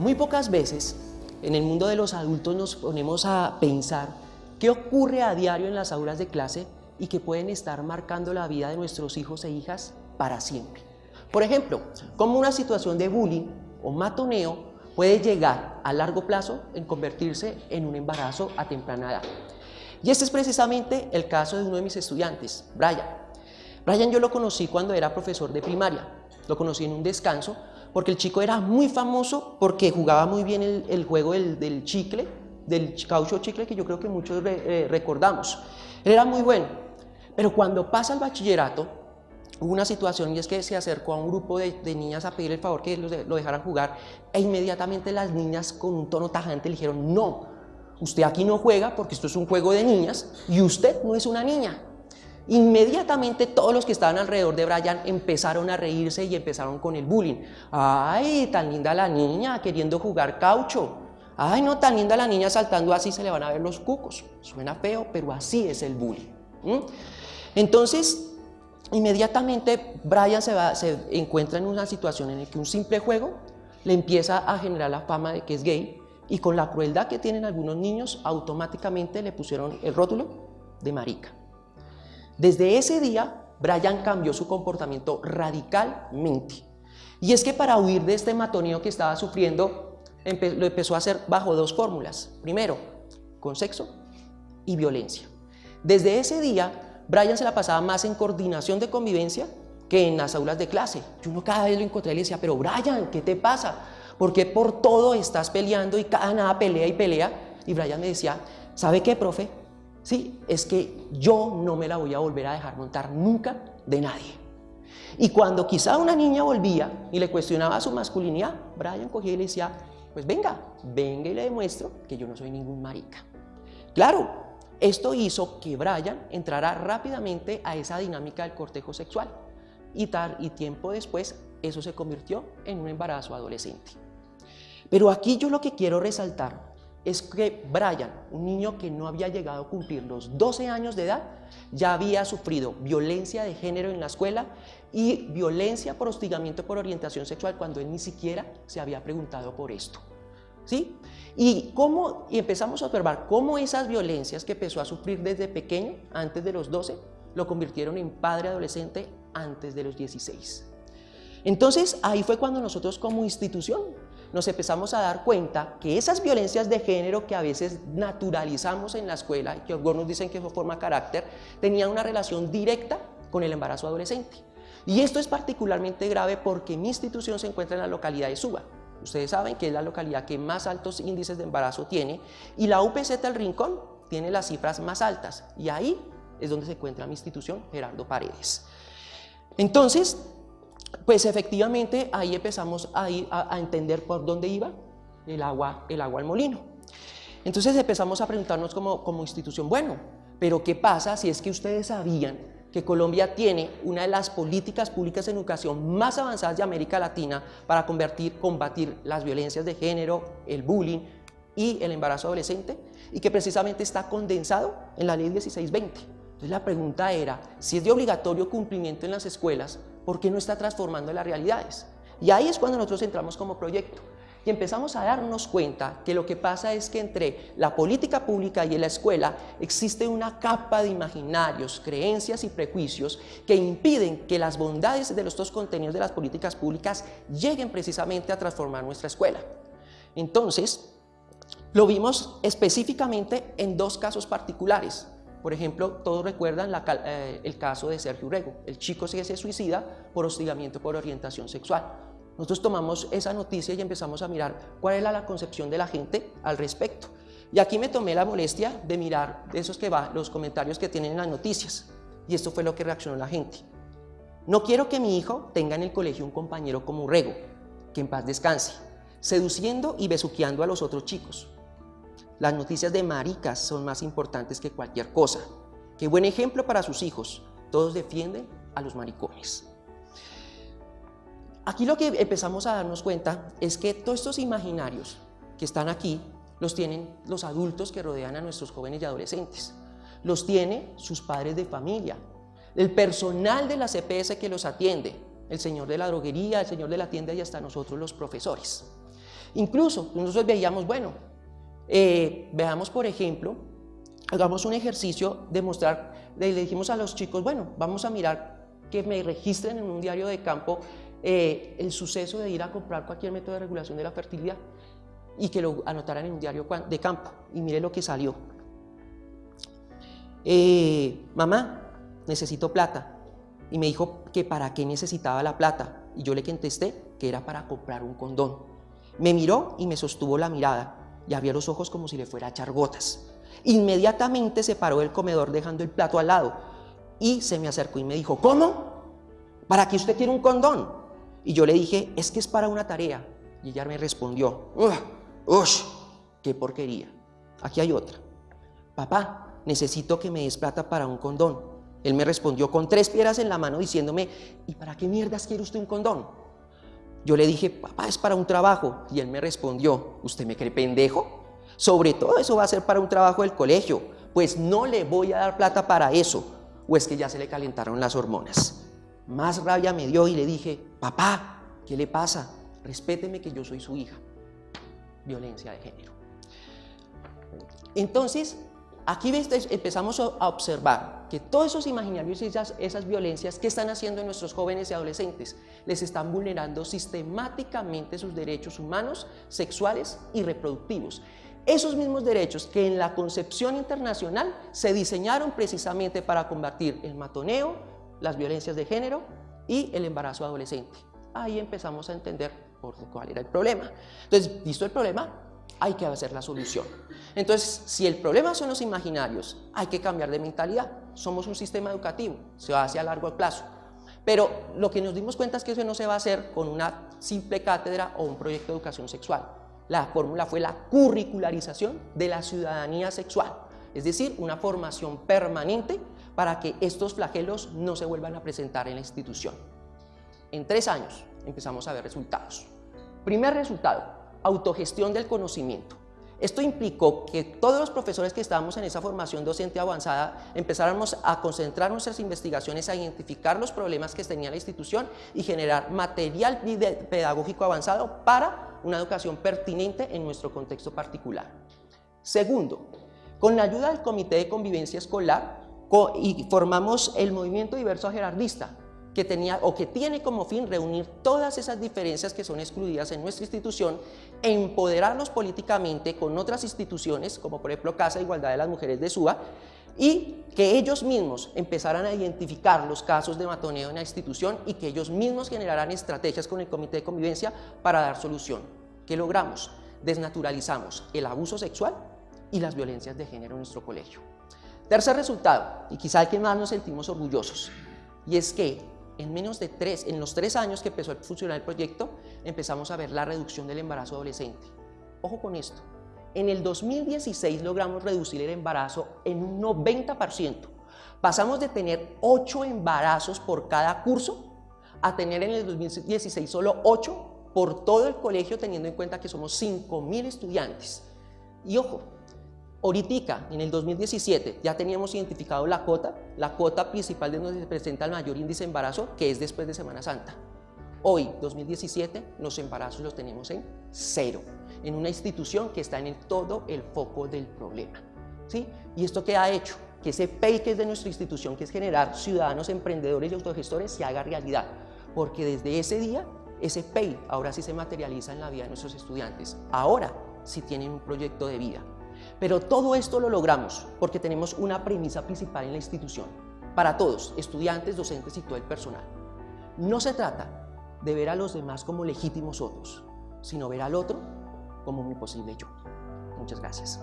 Muy pocas veces en el mundo de los adultos nos ponemos a pensar qué ocurre a diario en las aulas de clase y que pueden estar marcando la vida de nuestros hijos e hijas para siempre. Por ejemplo, cómo una situación de bullying o matoneo puede llegar a largo plazo en convertirse en un embarazo a temprana edad. Y este es precisamente el caso de uno de mis estudiantes, Brian. Brian yo lo conocí cuando era profesor de primaria. Lo conocí en un descanso porque el chico era muy famoso porque jugaba muy bien el, juego del, chicle, del caucho chicle que yo creo que muchos eh, recordamos. Era muy bueno, pero cuando pasa el bachillerato, hubo una situación y es que se acercó a un grupo de, niñas a pedir el favor que lo dejaran jugar e inmediatamente las niñas con un tono tajante le dijeron no, usted aquí no juega porque esto es un juego de niñas y usted no es una niña. Inmediatamente todos los que estaban alrededor de Brian empezaron a reírse y empezaron con el bullying. ¡Ay, tan linda la niña queriendo jugar caucho! ¡Ay, no, tan linda la niña saltando así se le van a ver los cucos! Suena feo, pero así es el bullying. Entonces, inmediatamente Brian se, se encuentra en una situación en la que un simple juego le empieza a generar la fama de que es gay y con la crueldad que tienen algunos niños, automáticamente le pusieron el rótulo de marica. Desde ese día, Brian cambió su comportamiento radicalmente. Y es que para huir de este matoneo que estaba sufriendo, lo empezó a hacer bajo dos fórmulas. Primero, con sexo y violencia. Desde ese día, Brian se la pasaba más en coordinación de convivencia que en las aulas de clase. Yo uno cada vez lo encontré y le decía, pero Brian, ¿qué te pasa? ¿Por qué por todo estás peleando y cada nada pelea y pelea? Y Brian me decía, ¿sabe qué, profe? ¿Sí? es que yo no me la voy a volver a dejar montar nunca de nadie. Y cuando quizá una niña volvía y le cuestionaba su masculinidad, Brian cogía y le decía, pues venga, venga y le demuestro que yo no soy ningún marica. Claro, esto hizo que Brian entrara rápidamente a esa dinámica del cortejo sexual y, tal, y tiempo después eso se convirtió en un embarazo adolescente. Pero aquí yo lo que quiero resaltar es que Brian, un niño que no había llegado a cumplir los 12 años de edad, ya había sufrido violencia de género en la escuela y violencia por hostigamiento por orientación sexual cuando él ni siquiera se había preguntado por esto. ¿Sí? Y, cómo, y empezamos a observar cómo esas violencias que empezó a sufrir desde pequeño, antes de los 12, lo convirtieron en padre adolescente antes de los 16. Entonces, ahí fue cuando nosotros como institución nos empezamos a dar cuenta que esas violencias de género que a veces naturalizamos en la escuela y que algunos dicen que eso forma carácter, tenían una relación directa con el embarazo adolescente. Y esto es particularmente grave porque mi institución se encuentra en la localidad de Suba. Ustedes saben que es la localidad que más altos índices de embarazo tiene y la UPZ El Rincón tiene las cifras más altas y ahí es donde se encuentra mi institución Gerardo Paredes. Entonces, pues efectivamente ahí empezamos a, a, entender por dónde iba el agua, el agua al molino. Entonces empezamos a preguntarnos como, como institución, bueno, pero ¿qué pasa si es que ustedes sabían que Colombia tiene una de las políticas públicas en educación más avanzadas de América Latina para combatir las violencias de género, el bullying y el embarazo adolescente y que precisamente está condensado en la ley 1620. Entonces la pregunta era, si es de obligatorio cumplimiento en las escuelas, ¿por qué no está transformando las realidades? Y ahí es cuando nosotros entramos como proyecto y empezamos a darnos cuenta que lo que pasa es que entre la política pública y la escuela existe una capa de imaginarios, creencias y prejuicios que impiden que las bondades de los dos contenidos de las políticas públicas lleguen precisamente a transformar nuestra escuela. Entonces, lo vimos específicamente en dos casos particulares. Por ejemplo, todos recuerdan eh, el caso de Sergio Urrego, el chico que se suicida por hostigamiento por orientación sexual. Nosotros tomamos esa noticia y empezamos a mirar cuál era la concepción de la gente al respecto. Y aquí me tomé la molestia de mirar esos que va, los comentarios que tienen en las noticias. Y esto fue lo que reaccionó la gente. No quiero que mi hijo tenga en el colegio un compañero como Urrego, que en paz descanse, seduciendo y besuqueando a los otros chicos. Las noticias de maricas son más importantes que cualquier cosa. Qué buen ejemplo para sus hijos. Todos defienden a los maricones. Aquí lo que empezamos a darnos cuenta es que todos estos imaginarios que están aquí los tienen los adultos que rodean a nuestros jóvenes y adolescentes. Los tiene sus padres de familia, el personal de la CPS que los atiende, el señor de la droguería, el señor de la tienda y hasta nosotros los profesores. Incluso nosotros veíamos, bueno, eh, veamos por ejemplo, hagamos un ejercicio de mostrar, le dijimos a los chicos, bueno, vamos a mirar que me registren en un diario de campo eh, el suceso de ir a comprar cualquier método de regulación de la fertilidad y que lo anotaran en un diario de campo. Y mire lo que salió. Eh, mamá, necesito plata. Y me dijo que para qué necesitaba la plata. Y yo le contesté que era para comprar un condón. Me miró y me sostuvo la mirada y abrió los ojos como si le fuera a echar gotas. Inmediatamente se paró del comedor dejando el plato al lado y se me acercó y me dijo, ¿cómo? ¿Para qué usted quiere un condón? Y yo le dije, es que es para una tarea. Y ella me respondió, ¡Ush! ¡Qué porquería! Aquí hay otra. Papá, necesito que me des plata para un condón. Él me respondió con tres piedras en la mano diciéndome, ¿y para qué mierdas quiere usted un condón? Yo le dije, papá, es para un trabajo. Y él me respondió, ¿usted me cree pendejo? Sobre todo eso va a ser para un trabajo del colegio. Pues no le voy a dar plata para eso. O es que ya se le calentaron las hormonas. Más rabia me dio y le dije, papá, ¿qué le pasa? Respéteme que yo soy su hija. Violencia de género. Entonces, Aquí empezamos a observar que todos esos imaginarios y esas, esas violencias que están haciendo nuestros jóvenes y adolescentes les están vulnerando sistemáticamente sus derechos humanos, sexuales y reproductivos. Esos mismos derechos que en la concepción internacional se diseñaron precisamente para combatir el matoneo, las violencias de género y el embarazo adolescente. Ahí empezamos a entender por cuál era el problema. Entonces, visto el problema, hay que hacer la solución. Entonces, si el problema son los imaginarios, hay que cambiar de mentalidad. Somos un sistema educativo, se hace a largo plazo. Pero lo que nos dimos cuenta es que eso no se va a hacer con una simple cátedra o un proyecto de educación sexual. La fórmula fue la curricularización de la ciudadanía sexual, es decir, una formación permanente para que estos flagelos no se vuelvan a presentar en la institución. En tres años empezamos a ver resultados. Primer resultado, autogestión del conocimiento. Esto implicó que todos los profesores que estábamos en esa formación docente avanzada empezáramos a concentrar nuestras investigaciones, a identificar los problemas que tenía la institución y generar material pedagógico avanzado para una educación pertinente en nuestro contexto particular. Segundo, con la ayuda del Comité de Convivencia Escolar formamos el Movimiento Diverso Gerardista, que tenía o que tiene como fin reunir todas esas diferencias que son excluidas en nuestra institución e empoderarlos políticamente con otras instituciones, como por ejemplo Casa de Igualdad de las Mujeres de SUA, y que ellos mismos empezaran a identificar los casos de matoneo en la institución y que ellos mismos generaran estrategias con el Comité de Convivencia para dar solución. ¿Qué logramos? Desnaturalizamos el abuso sexual y las violencias de género en nuestro colegio. Tercer resultado, y quizá el que más nos sentimos orgullosos, y es que en menos de tres, en los tres años que empezó a funcionar el proyecto, empezamos a ver la reducción del embarazo adolescente. Ojo con esto, en el 2016 logramos reducir el embarazo en un 90%. Pasamos de tener 8 embarazos por cada curso a tener en el 2016 solo 8 por todo el colegio teniendo en cuenta que somos 5.000 estudiantes. Y ojo, Ahorita, en el 2017, ya teníamos identificado la cota, la cota principal de donde se presenta el mayor índice de embarazo, que es después de Semana Santa. Hoy, 2017, los embarazos los tenemos en cero, en una institución que está en todo el foco del problema. ¿sí? ¿Y esto qué ha hecho? Que ese PEI que es de nuestra institución, que es generar ciudadanos emprendedores y autogestores, se haga realidad. Porque desde ese día, ese PEI ahora sí se materializa en la vida de nuestros estudiantes. Ahora sí tienen un proyecto de vida. Pero todo esto lo logramos porque tenemos una premisa principal en la institución, para todos, estudiantes, docentes y todo el personal. No se trata de ver a los demás como legítimos otros, sino ver al otro como mi posible yo. Muchas gracias.